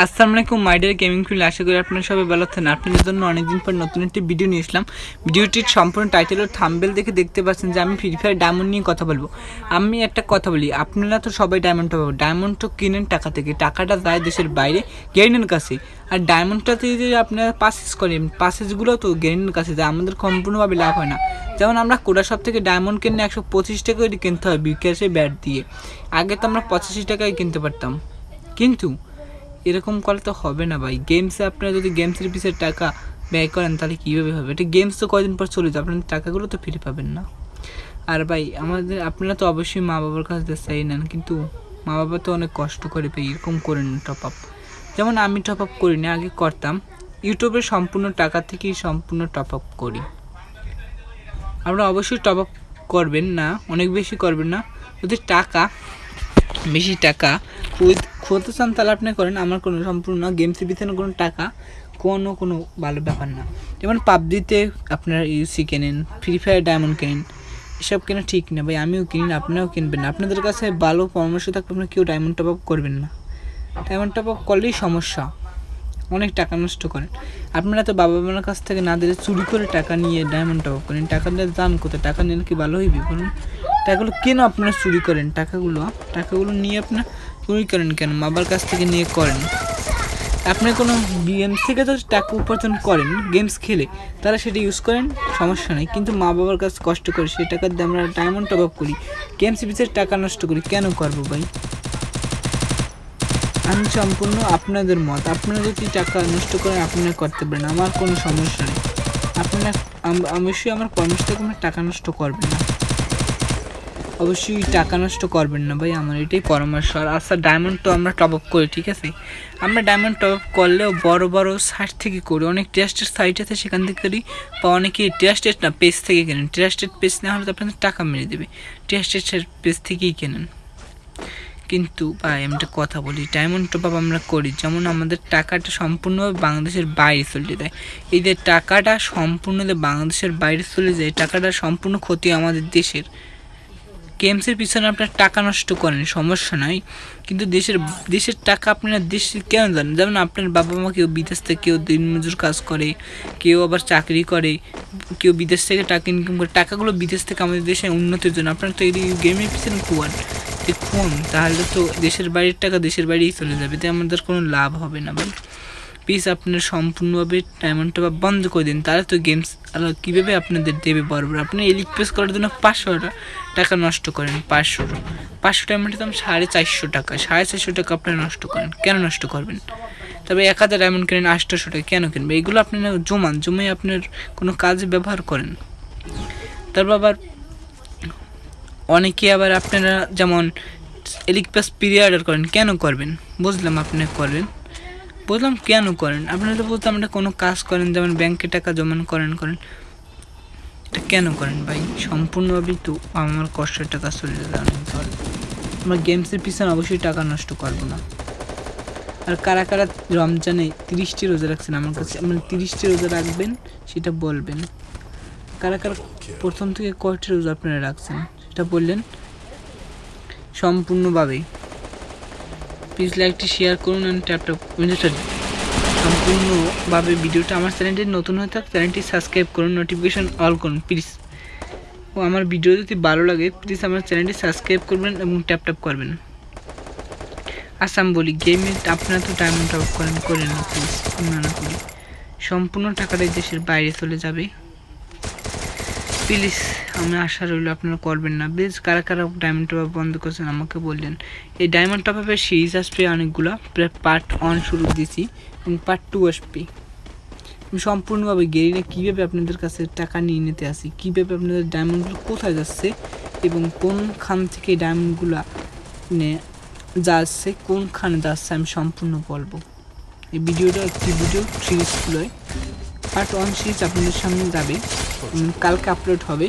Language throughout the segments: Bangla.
আসসালামু আলাইকুম মাইডার গেমিং ফিল্ড আশা করি আপনারা সবাই ভালো আছেন। আপনাদের জন্য অনেকদিন পর নতুন একটি ভিডিও নিয়ে এসলাম। ভিডিওটির সম্পূর্ণ টাইটেল ও থাম্বেল দেখে দেখতে পাচ্ছেন যে আমি ফ্রি ফায়ার ডায়মন্ড নিয়ে কথা বলব। আমি একটা কথা বলি, আপনারা তো সবাই ডায়মন্ডটা পাবো ডায়মন্ড তো কিনেন টাকা থেকে, টাকাটা যায় দেশের বাইরে গেরিনের কাছে। আর ডায়মন্ডটাতে যে আপনারা পাসেস করেন পাসেসগুলো তো গেরিনের কাছে যায় আমাদের সম্পূর্ণভাবে লাভ হয় না। যেমন আমরা কোটা সব থেকে ডায়মন্ড কিনে একশো পঁচিশ টাকা কিনতে হয়, বিকাশে ব্যাট দিয়ে। আগে তো আমরা পঁচাশি টাকায় কিনতে পারতাম। কিন্তু এরকম করলে তো হবে না ভাই। গেমসে আপনারা যদি গেমসের পিছিয়ে টাকা ব্যয় করেন, তাহলে কীভাবে হবে? এটা গেমস তো কয়দিন পর চলে যাবে আপনার টাকাগুলো তো ফিরে পাবেন না। আর ভাই, আমাদের, আপনারা তো অবশ্যই মা বাবার কাছ থেকে চাই নেন, কিন্তু মা বাবা তো অনেক কষ্ট করে ভাই, এরকম করেন টপ আপ যেমন আমি টপ আপ করি না আগে করতাম। ইউটিউবের সম্পূর্ণ টাকা থেকেই সম্পূর্ণ টপ আপ করি। আপনারা অবশ্যই টপ আপ করবেন না, অনেক বেশি করবেন না। যদি টাকা বেশি টাকা। খোঁজতে চান তাহলে আপনি করেন। আমার কোনো সম্পূর্ণ গেমসের পিছনে কোনো টাকা, কোনো কোনো ভালো ব্যাপার না। যেমন পাবজিতে আপনারা ইউসি কেনেন ফ্রি ফায়ার ডায়মন্ড কেনেন, এসব কেনা ঠিক না ভাই। আমিও কিনি আপনারাও কিনবেন না। আপনাদের কাছে ভালো পরামর্শ থাকলে আপনারা কেউ ডায়মন্ড টপ আপ করবেন না। ডায়মন্ড টপ আপ করলেই সমস্যা। অনেক টাকা নষ্ট করেন। আপনারা তো বাবা মার কাছ থেকে না দিলে চুরি করে টাকা নিয়ে ডায়মন্ড টপ আপ করেন। টাকা দিয়ে দান কোথায় টাকা নিলে কি ভালো হইবে বলুন? টাকাগুলো কেন আপনারা চুরি করেন? টাকাগুলো টাকাগুলো নিয়ে আপনার চুরি করেন কেন? বাবার কাছ থেকে নিয়ে করেন। আপনি কোনো গেমস থেকে তো টাকা উপার্জন করেন গেমস খেলে, তারা সেটা ইউজ করেন, সমস্যা নেই। কিন্তু মা বাবার কাছে কষ্ট করে সেই টাকা দিয়ে আমরা ডায়মন্ড টপ আপ করি গেমস পিছের টাকা নষ্ট করি, কেন করব ভাই? আমি সম্পূর্ণ আপনাদের মত। আপনারা যদি টাকা নষ্ট করেন, আপনারা করতে পারেন, আমার কোনো সমস্যা নেই। আপনারা অবশ্যই আমার পরামর্শ আপনার টাকা নষ্ট করবেন না। অবশ্যই টাকা নষ্ট করবেন না ভাই, আমার এটাই পরামর্শ। আর আচ্ছা ডায়মন্ড তো আমরা টপ আপ করি, ঠিক আছে? আমরা ডায়মন্ড টপ আপ করলেও বড় বড় সাইট থেকে করি। অনেক ট্রাস্টেড সাইট আছে, সেখান থেকে করি। বা অনেকে ট্রাস্টেড না পেজ থেকে কেনেন। ট্রাস্টেড পেজ না হলে তো আপনাদের টাকা মেরে দেবে। ট্রাস্টেড পেজ থেকেই কেনেন। কিন্তু ভাই, আমি একটা কথা বলি ডায়মন্ড টপ আপ আমরা করি, যেমন আমাদের টাকাটা সম্পূর্ণভাবে বাংলাদেশের বাইরে চলে যায়। এই যে টাকাটা সম্পূর্ণ বাংলাদেশের বাইরে চলে যায়, টাকাটা সম্পূর্ণ ক্ষতি আমাদের দেশের। গেমসের পিছনে আপনার টাকা নষ্ট করেন, সমস্যা নয়। কিন্তু দেশের দেশের টাকা আপনারা দেশে কেন জানেন যেমন আপনার বাবা মা কেউ বিদেশ থেকে, কেউ দিনমজুর কাজ করে, কেউ আবার চাকরি করে, কেউ বিদেশ থেকে টাকা ইনকাম করে। টাকাগুলো বিদেশ থেকে আমাদের দেশে উন্নতির জন্য। আপনার তো এই গেমের পিছনে খুয়ান দেখুন তাহলে তো দেশের বাড়ির টাকা দেশের বাড়িই চলে যাবে। তাই আমাদের কোনো লাভ হবে না ভাই। প্লিজ আপনার সম্পূর্ণভাবে ডায়মন্ডটা বা বন্ধ করে দিন। তাহলে তো গেমস কীভাবে আপনাদের দেবে বরাবর? আপনি এলিক প্রেস করার জন্য পাঁচশো টাকা নষ্ট করেন, পাঁচশো। পাঁচশো ডায়মন্ডের দাম সাড়ে চারশো টাকা। সাড়ে চারশো টাকা আপনি নষ্ট করেন। কেন নষ্ট করবেন? তবে এক হাজার ডায়মন্ড কেনেন আটশোশো টাকা কেন কিনবেন? এগুলো আপনি জমান জমে আপনার কোনো কাজে ব্যবহার করেন। তারপর আবার অনেকে আবার আপনারা যেমন এলিক পেস প্লাস অর্ডার করেন, কেন করবেন? বুঝলাম আপনি করবেন। বুঝলাম কেন করেন? আপনারা তো বলতে আমরা কোনো কাজ করেন, যেমন ব্যাংকে টাকা জমান করেন করেন। এটা কেন করেন ভাই? সম্পূর্ণভাবেই তো আমার কষ্টের টাকা চলে যাবে আমরা গেমসের পিছনে অবশ্যই টাকা নষ্ট করব না। আর কারা কারা রমজানে তিরিশটি রোজা রাখছেন আমার কাছে মানে তিরিশটি রোজা রাখবেন, সেটা বলবেন। কারা কারা প্রথম থেকে কয়টি রোজা আপনারা রাখছেন, সেটা বললেন। সম্পূর্ণভাবেই। প্লিজ লাইকটি শেয়ার করুন অ্যান্ড ট্যাপটপ সম্পূর্ণভাবে ভিডিওটা আমার চ্যানেলটি নতুন হয়ে থাক, চ্যানেলটি সাবস্ক্রাইব করুন নোটিফিকেশান অল করুন প্লিজ ও, আমার ভিডিও যদি ভালো লাগে প্লিজ আমার চ্যানেলটি সাবস্ক্রাইব করবেন এবং ট্যাপ করবেন। আসাম বলি গেমে আপনারা তো ডায়মন্ড টপ করেন করেন না প্লিজ না, করি। সম্পূর্ণ টাকাটাই দেশের বাইরে চলে যাবে। প্লিজ, আমি আশা রইল আপনারা করবেন না। বেশ, কারা কারা ডায়মন্ড টপ বন্ধ করছেন আমাকে বললেন। এই ডায়মন্ড টপ আপের সিরিজ আসবে অনেকগুলো পার্ট ওয়ান শুরু দিয়েছি এবং পার্ট টু আসবে। আমি সম্পূর্ণভাবে গেরিনে কীভাবে আপনাদের কাছে টাকা নিয়ে নিতে আসি, কীভাবে আপনাদের ডায়মন্ডগুলো কোথায় যাচ্ছে এবং কোনখান থেকে ডায়মন্ডগুলো নে, যাচ্ছে, কোনখানে যাচ্ছে আমি সম্পূর্ণ বলব। এই ভিডিওটা একটি ভিডিও সিরিজগুলোয় পার্ট ওয়ান সিরিজ আপনাদের সামনে যাবে। কালকে আপলোড হবে।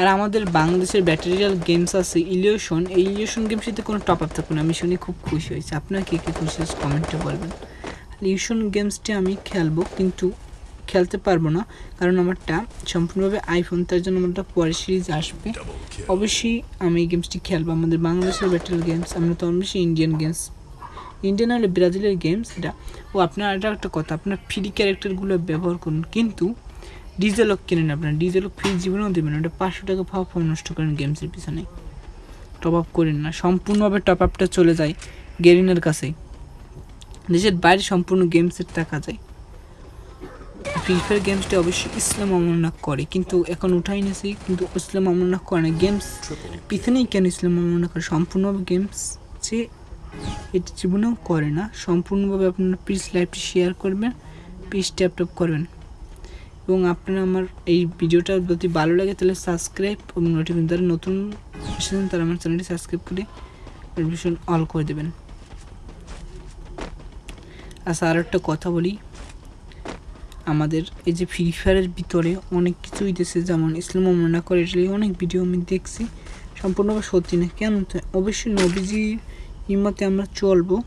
আর আমাদের বাংলাদেশের ব্যাটারিয়াল গেমস আছে ইলিউশন এই ইলিউশন গেমসটিতে কোনো টপ আপ থাকুন আমি শুনে খুব খুশি হয়েছি। আপনারা কে কে খুশি হয়েছে কমেন্টে বলবেন। ইলিউশন গেমসটি আমি খেলব কিন্তু খেলতে পারব না কারণ আমারটা সম্পূর্ণভাবে আইফোন তার জন্য আমারটা পরে সিরিজ আসবে। অবশ্যই আমি এই গেমসটি খেলব। আমাদের বাংলাদেশের ব্যাটারিয়াল গেমস আমরা তো অবশ্যই ইন্ডিয়ান গেমস ইন্ডিয়ান হলে ব্রাজিলের গেমস এটা, ও আপনার এটা একটা কথা, আপনার ফ্রি ক্যারেক্টারগুলো ব্যবহার করুন, কিন্তু ডিজেলক কেনেন আপনার ডিজেলক ফ্রি জীবনেও দেবেন ওটা পাঁচশো টাকা ভাব নষ্ট করেন গেমসের পিছনে। টপ আপ করেন না, সম্পূর্ণভাবে টপ আপটা চলে যায় গেরিনের কাছে। দেশের বাইরে সম্পূর্ণ গেমসের টাকা যায়। ফ্রি ফায়ার গেমসটা অবশ্যই ইসলাম অবমাননা করে, কিন্তু এখন উঠাই নিয়েছি, কিন্তু ইসলাম অবমাননা করে না। গেমস পিছনেই কেন ইসলাম অবমাননা করে? সম্পূর্ণভাবে গেমস যে এটি জীবনেও করে না। সম্পূর্ণভাবে আপনারা প্লিজ লাইভটি শেয়ার করবেন প্লিজ ট্যাপ ট্যাপ করবেন। এবং আপনারা আমার এই ভিডিওটা যদি ভালো লাগে তাহলে সাবস্ক্রাইব এবং নোটিফিকেশন যারা নতুন এসেছেন তারা আমার চ্যানেলটি সাবস্ক্রাইব করে নোটিফিকেশন অল করে দেবেন। আচ্ছা আর একটা কথা বলি। আমাদের এই যে ফ্রি ফায়ারের ভিতরে অনেক কিছুই দিয়েছে যেমন ইসলাম মনে করে এটা অনেক ভিডিও আমি দেখছি। সম্পূর্ণভাবে সত্যি না। কেন? অবশ্যই নবীজি ইমতে আমরা চলবো।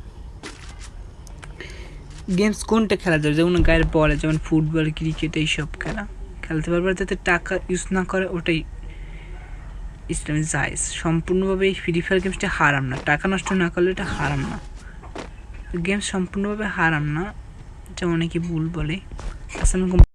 গেমস কোনটা খেলা যাবে? যেমন গায়ের বলে, যেমন ফুটবল, ক্রিকেট, এইসব খেলা। খেলতে পারবে যাতে টাকা ইউজ না করে, ওটাই ইসলামী জায়েজ। সম্পূর্ণভাবে এই ফ্রি ফায়ার গেমসটা হারাম না। টাকা নষ্ট না করলে এটা হারাম না। গেমস সম্পূর্ণভাবে হারাম না। এটা অনেকে ভুল বলে। আলাইকুম।